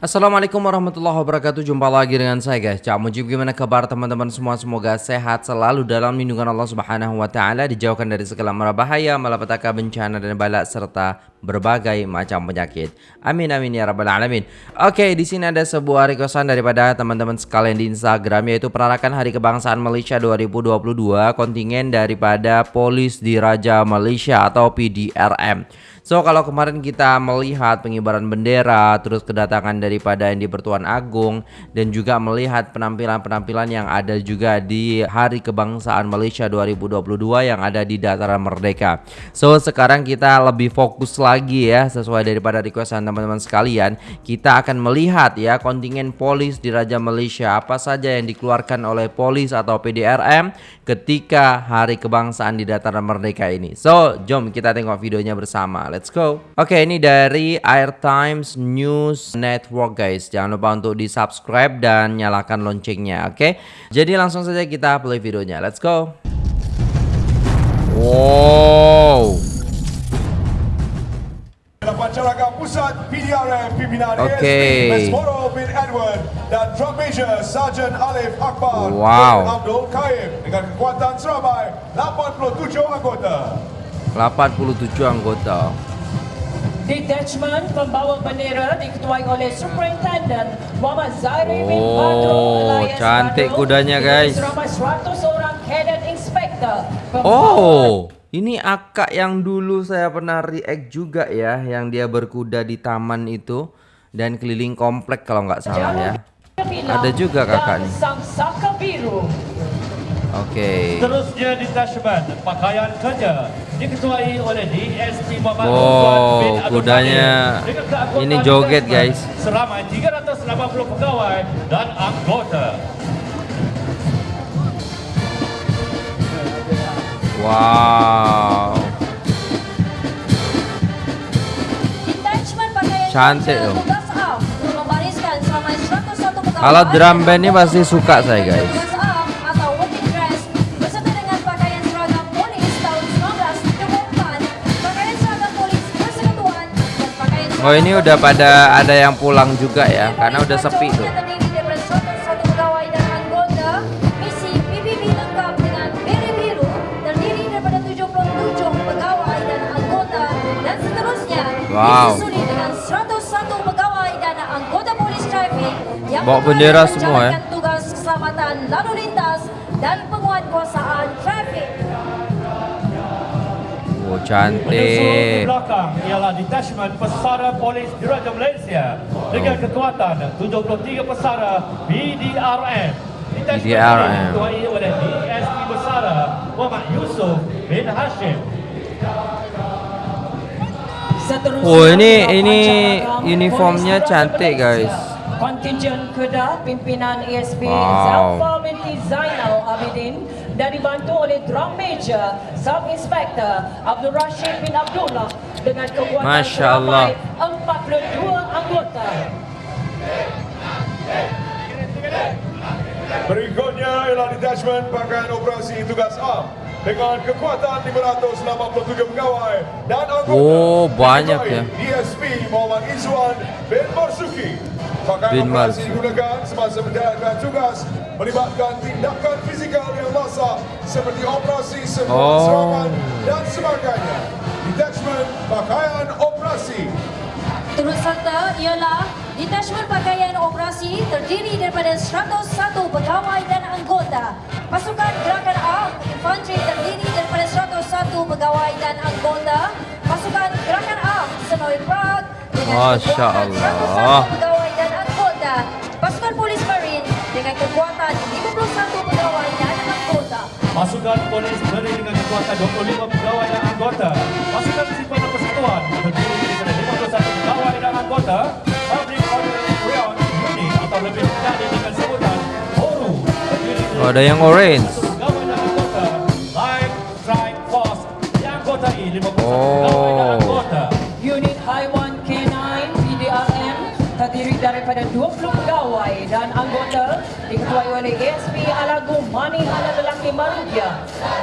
Assalamualaikum warahmatullahi wabarakatuh. Jumpa lagi dengan saya guys. Cak Mujib gimana kabar teman-teman semua? Semoga sehat selalu dalam lindungan Allah subhanahu wa ta'ala Dijauhkan dari segala mara bahaya Malapetaka bencana dan balak Serta berbagai macam penyakit. Amin amin ya rabbal alamin. Oke di sini ada sebuah requestan daripada teman-teman sekalian di Instagram Yaitu perarakan Hari Kebangsaan Malaysia 2022 Kontingen daripada Polis di Raja Malaysia atau PDRM So kalau kemarin kita melihat pengibaran bendera, terus kedatangan daripada yang di Pertuan Agung dan juga melihat penampilan-penampilan yang ada juga di Hari Kebangsaan Malaysia 2022 yang ada di Dataran Merdeka. So sekarang kita lebih fokus lagi ya sesuai daripada requestan teman-teman sekalian, kita akan melihat ya kontingen polis di Raja Malaysia apa saja yang dikeluarkan oleh polis atau PDRM ketika Hari Kebangsaan di Dataran Merdeka ini. So jom kita tengok videonya bersama. Let's go. Oke, ini dari Air Times News Network guys. Jangan lupa untuk di-subscribe dan nyalakan loncengnya, oke? Jadi langsung saja kita play videonya. Let's go. Wow. Pusat PDRM Pimpinan okay. bin Edward dan Drum Major Sergeant Alif Akbar wow. Abdul Kaim dengan kekuatan seramai 87 anggota. 87 anggota. Detachment pembawa bendera diketuai oleh Superintendent Muhammad Zairi bin oh, Elias cantik Badro, kudanya guys. 100 orang cadet inspector. Oh, ini akak yang dulu saya pernah react juga ya, yang dia berkuda di taman itu dan keliling komplek kalau nggak salah ya. Ada juga kakak nih. Oke. Okay. Terusnya detachment pakaian kerja diketuai oleh DSP Muhammad Wow, kudanya ini joget guys. Selama 380 pegawai dan anggota. Wow. Cantik loh. Kalau drum band ini pasti suka saya guys. Oh ini udah pada ada yang pulang juga ya karena udah sepi tuh. Wow. Bawa bendera semua ya. Tugas keselamatan lalu lintas dan penguatkuasaan trafik. Oh, cantik. belakang ialah detachment pesara polis Diraja Malaysia dengan kekuatan 73 pesara BDRM. BDRM. Diketuai oleh DSP Besara Muhammad Yusuf bin Hashim. Oh ini ini uniformnya cantik guys. Kontingen Kedah pimpinan ESP wow. Zafar binti Zainal Abidin dan dibantu oleh Drum Major Sub Inspector Abdul Rashid bin Abdullah dengan kekuatan Masya Allah. 42 anggota. Berikutnya ialah detachment pakaian operasi tugas A dengan kekuatan 587 pegawai dan anggota. Oh, banyak ya. DSP Muhammad Izwan bin Marsuki. Pakaian operasi digunakan semasa menjalankan tugas melibatkan tindakan fizikal yang masak seperti operasi semua oh. serangan dan sebagainya. Detachment pakaian operasi. Turut serta ialah Detachment Pakaian Operasi terdiri daripada 101 pegawai dan anggota. Pasukan Gerakan A Infanteri terdiri daripada 101 pegawai dan anggota. Pasukan Gerakan A Senoi Prague dengan Masya Allah. 101 pegawai dan anggota. Pasukan Polis Marine dengan kekuatan 51 pegawai dan anggota. Pasukan Polis Marine dengan kekuatan 25 pegawai dan anggota. Oh, ada yang orange. Pegawai dan anggota. Live Strike Force. Yang anggota I 51 Oh. Unit Haiwan K9 PDRM terdiri daripada 20 pegawai dan anggota diketuai oleh ASP Alago Mani Hala Lelaki Marugia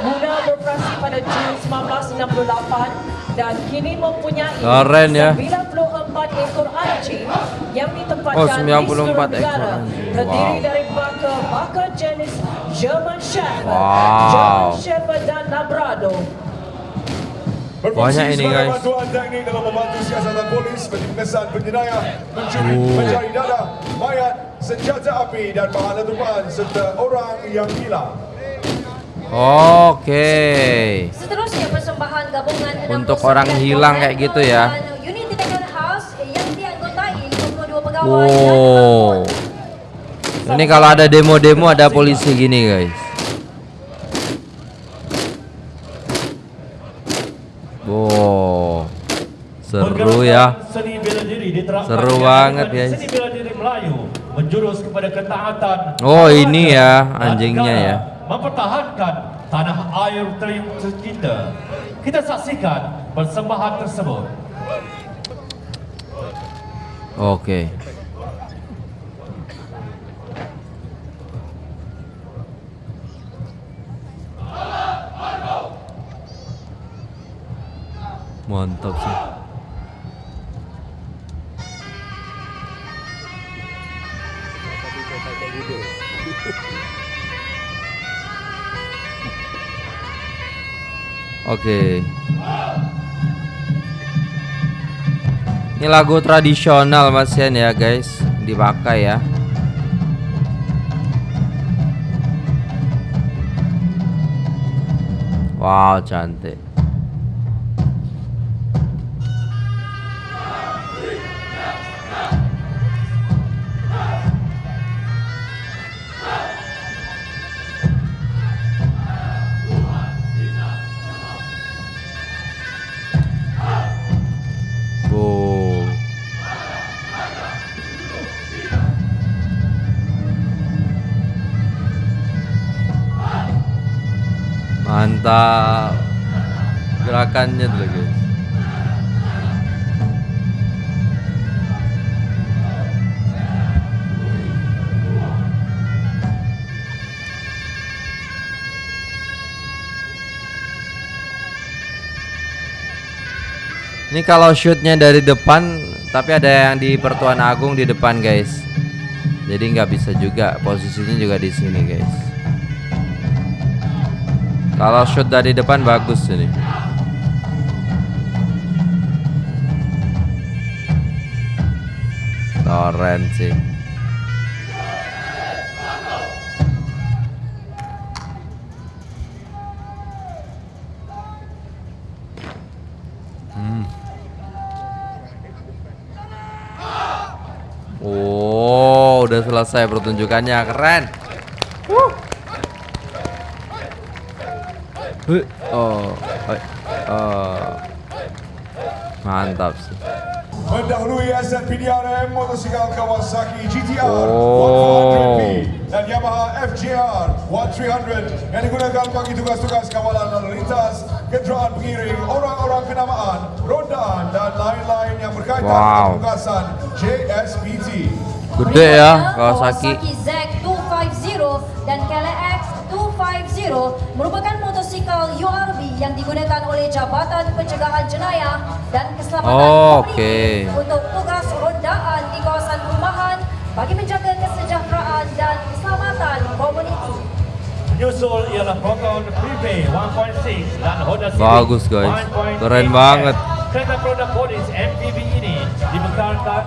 mula beroperasi pada Jun 1968 dan kini mempunyai Keren ya. 94 ekor anjing yang ditempatkan Oh, di 94 seluruh ekor negara. anjing. Terdiri Wow. dari German Shepherd, Wow. German Shepherd dan Labrador. Berfungsi Banyak ini, guys. bantuan teknik dalam membantu siasatan polis bagi pengesan penjenayah, mencuri, Oh. mencari darah, mayat, senjata api dan bahan letupan serta orang yang hilang. Oke. Seterusnya persembahan gabungan 69 Untuk orang hilang kayak gitu ya. Unit khas yang dianggotai 22 pegawai Wow. dan. Ini kalau ada demo-demo ada polisi gini guys. Wow. Seru ya. Seru banget, guys. Seni bela diri Melayu menjurus kepada ketaatan. Oh, ini ya, anjingnya ya. Mempertahankan tanah air tercinta. Kita saksikan persembahan tersebut. Oke. Mantap sih. Oke. Ini lagu tradisional Mas Yan ya guys, dipakai ya. Wow, cantik. Mantap. Gerakannya dulu guys. Ini kalau shootnya dari depan, tapi ada yang di Pertuan Agung di depan guys. Jadi nggak bisa juga posisinya juga di sini guys. Kalau shoot dari depan bagus ini. Keren sih. Oh, udah selesai pertunjukannya, keren. Huh, Oh, eh. mantap sih. Mendahului aset PDRM motosikal Kawasaki GTR Oh. 1400P dan Yamaha FJR 1300 yang digunakan bagi tugas-tugas kawalan lalu lintas, kenderaan pengiring, orang-orang kenamaan, rondaan dan lain-lain yang berkaitan Wow. dengan tugasan JSPT. Gede ya Berikutnya, Kawasaki. Z250 dan KLX 250 merupakan yang digunakan oleh Jabatan Pencegahan Jenayah dan Keselamatan Oh, oke. untuk tugas rondaan di kawasan perumahan bagi menjaga kesejahteraan dan keselamatan komuniti. Menyusul ialah Proton Prepay 1.6 dan Honda Civic Bagus, guys. 1.8. Keren banget. Kereta produk polis MPV ini dibekalkan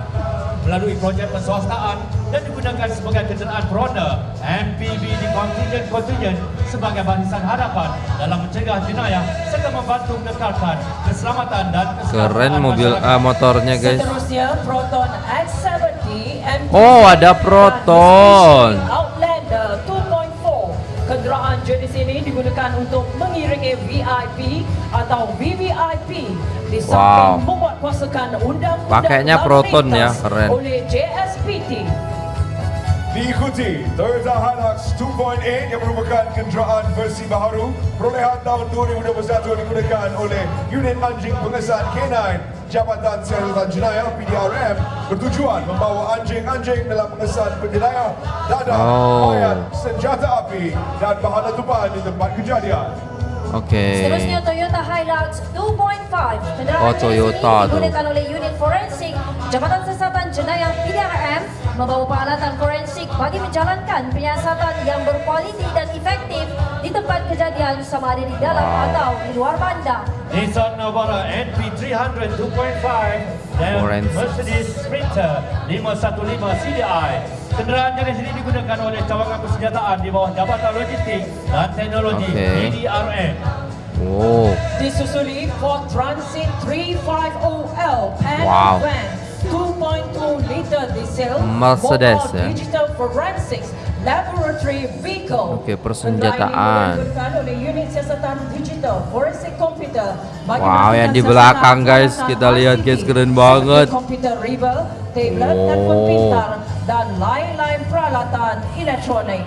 melalui projek perswastaan dan digunakan sebagai kenderaan peronda MPV di kontingen-kontingen sebagai barisan hadapan dalam mencegah jenayah serta membantu mengekalkan keselamatan dan keselamatan Keren mobil ah, motornya guys. Seterusnya Proton X70 MPV Oh, ada Proton. Outlander 2.4. Kenderaan jenis ini digunakan untuk mengiringi VIP atau VVIP di samping Wow. membuat kuasakan undang-undang Pakainya Proton ya, keren. oleh JSPT. Diikuti Toyota Hilux 2.8 yang merupakan kenderaan versi baharu perolehan tahun 2021 digunakan oleh unit anjing pengesan K9 Jabatan Siasatan Jenayah PDRM bertujuan membawa anjing-anjing dalam pengesan penjenayah dadah, Oh. mayat, senjata api dan bahan letupan di tempat kejadian. Oke. Seterusnya Toyota Hilux 2.5. Kenderaan Oh, Toyota ini digunakan oleh unit forensik Jabatan Siasatan Jenayah PDRM membawa peralatan forensik bagi menjalankan penyiasatan yang berkualiti dan efektif di tempat kejadian sama ada di dalam atau di luar bandar. Nissan Navara NP300 2.5 dan Forensik. Mercedes Sprinter 515 CDI. Kenderaan jenis ini digunakan oleh cawangan persenjataan di bawah Jabatan Logistik dan Teknologi Okey. PDRM. Oh, disusuli Ford Transit 350L pan Wow. van 2.2 liter diesel Mercedes, ya. Oke, persenjataan. Wow, yang di belakang, guys. Kita lihat, guys, keren banget. Oh. pintar dan lain-lain peralatan elektronik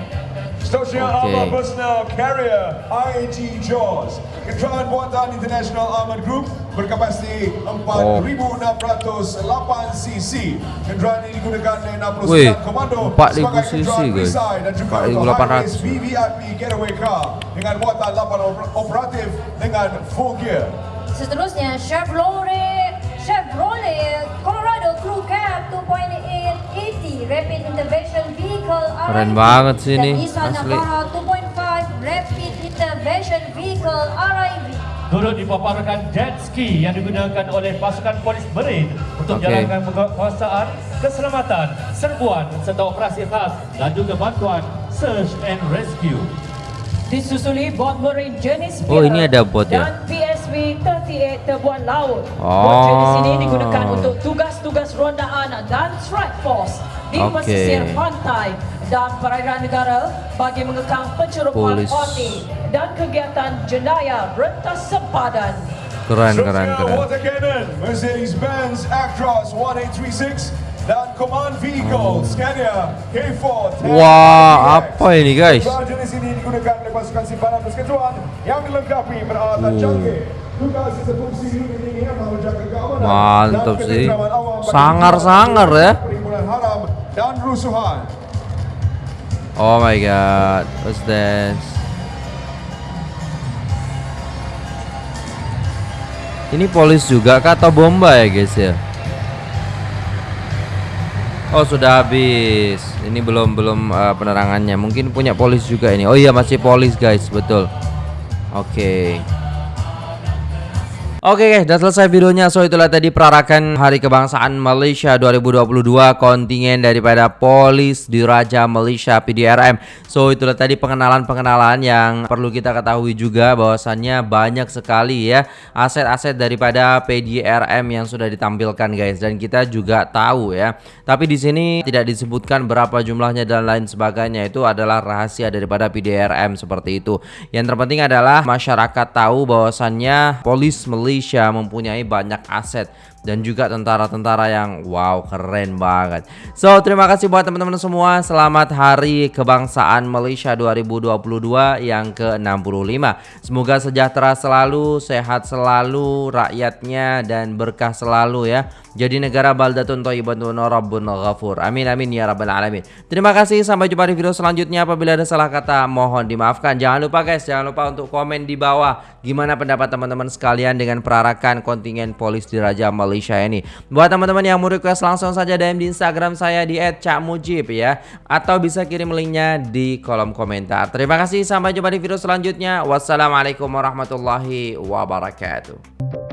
Stasiun Okey. Armor Personal Carrier IAG Jaws Kenderaan buatan International Armored Group berkapasiti 4,608 cc. Kenderaan ini digunakan oleh 69 Weh, komando 4,000 sebagai cc, kenderaan guys. perisai dan juga 4,800. untuk high-race VVIP getaway car dengan muatan 8 op- operatif dengan full gear. Seterusnya Chevrolet Chevrolet Colorado Crew Cab 2.8 Rapid Intervention Vehicle Keren banget sih ini, asli. Navara 2.5 Rapid Intervention Vehicle RIV. Turut dipaparkan jet ski yang digunakan oleh pasukan polis Marine untuk Okey. jalankan penguasaan, keselamatan, serbuan serta operasi khas dan juga bantuan search and rescue. Disusuli bot marine jenis Oh, ini ada bot ya? PSV 38 terbuan laut. Oh. Bot jenis ini digunakan untuk tugas-tugas rondaan dan strike force di Okey. pesisir pantai dan perairan negara bagi mengekang pencerobohan parti dan kegiatan jenayah rentas sempadan. keren keren keren. Water Cannon Mercedes-Benz Actros 1836 dan Command Vehicle Scania K4 10 Wah, apa ini, guys? Jenis ini digunakan oleh pasukan simpanan persekutuan yang dilengkapi peralatan Oh. canggih. Mantap sih. Sangar-sangar ya. Dan rusuhan. Oh my god, what's this? Ini polis juga kah atau bomba ya guys ya? Oh sudah habis. Ini belum belum eh, penerangannya. Mungkin punya polis juga ini. Oh iya masih polis guys, betul. Oke. Oke guys, udah selesai videonya. So itulah tadi perarakan Hari Kebangsaan Malaysia 2022 kontingen daripada Polis Diraja Malaysia PDRM. So itulah tadi pengenalan-pengenalan yang perlu kita ketahui juga bahwasannya banyak sekali ya aset-aset daripada PDRM yang sudah ditampilkan guys dan kita juga tahu ya. Tapi di sini tidak disebutkan berapa jumlahnya dan lain sebagainya. Itu adalah rahasia daripada PDRM seperti itu. Yang terpenting adalah masyarakat tahu bahwasannya Polis Malaysia mempunyai banyak aset dan juga tentara-tentara yang wow keren banget. So terima kasih buat teman-teman semua. Selamat Hari Kebangsaan Malaysia 2022 yang ke-65. Semoga sejahtera selalu, sehat selalu rakyatnya dan berkah selalu ya. Jadi negara baldatun thayyibatun rabbun ghafur. Amin amin ya rabbal alamin. Terima kasih sampai jumpa di video selanjutnya. Apabila ada salah kata mohon dimaafkan. Jangan lupa guys, jangan lupa untuk komen di bawah gimana pendapat teman-teman sekalian dengan perarakan kontingen polis di Raja Malaysia ini. Buat teman-teman yang mau request langsung saja DM di Instagram saya di @cakmujib ya atau bisa kirim linknya di kolom komentar. Terima kasih sampai jumpa di video selanjutnya. Wassalamualaikum warahmatullahi wabarakatuh.